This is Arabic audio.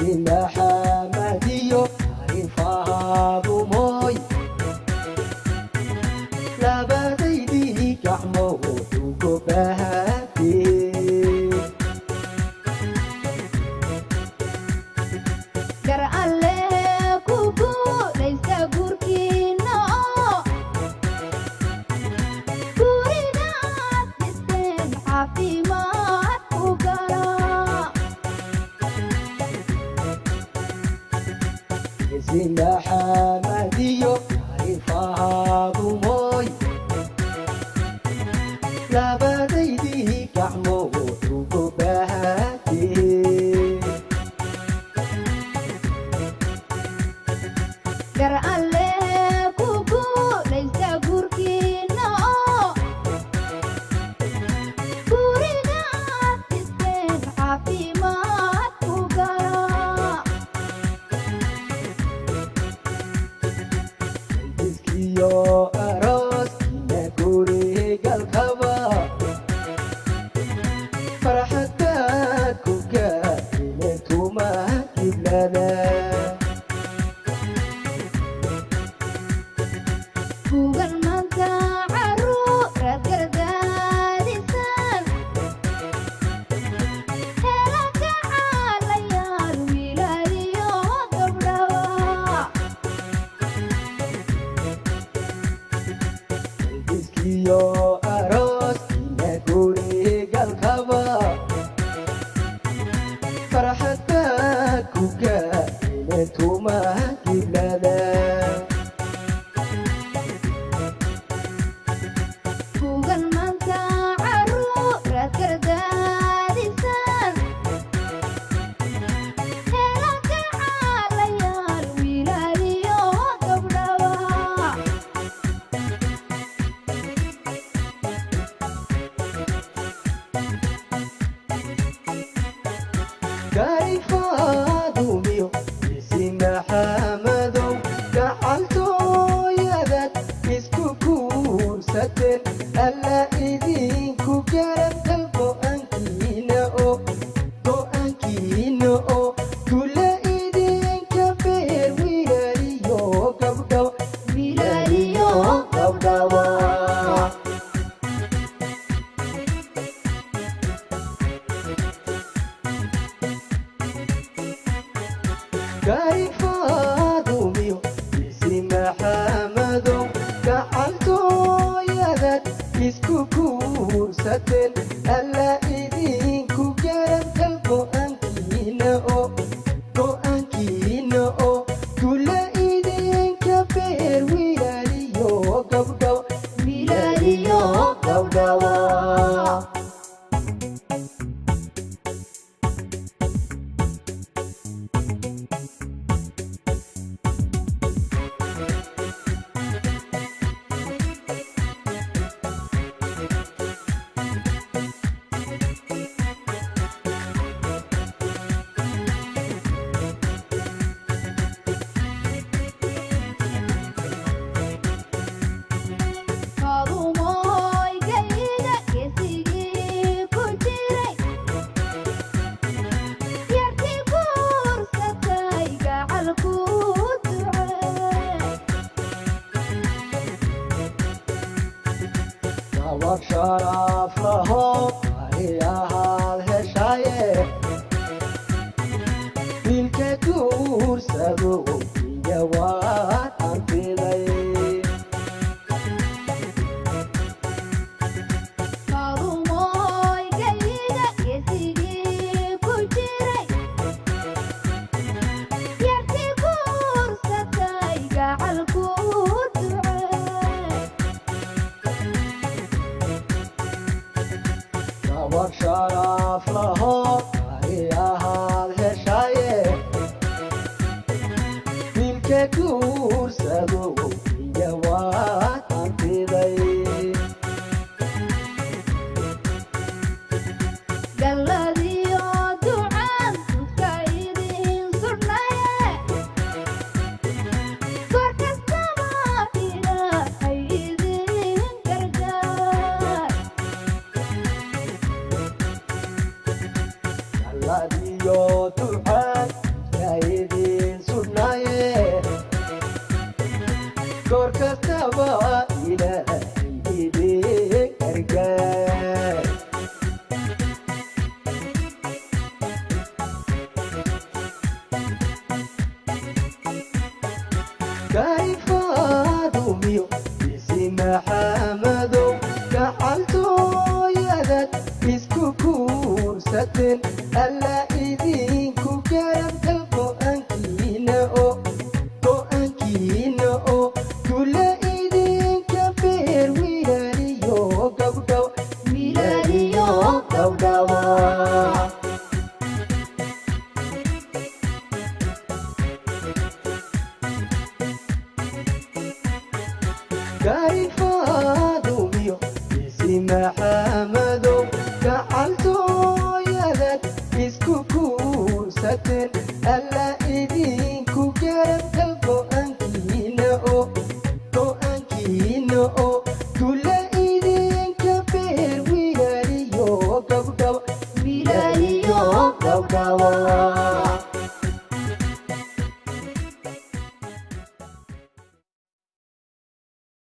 إنها مهديو عرفها بموي. لا بديدي كحمو دوكو بهاتي Happy I live. Good. Oh. sharaf laho aal heshaaye wiilkeed uu huursado Good. doorka qaba ilaahay idii gargaar kayfaadu miyo bisi maxaama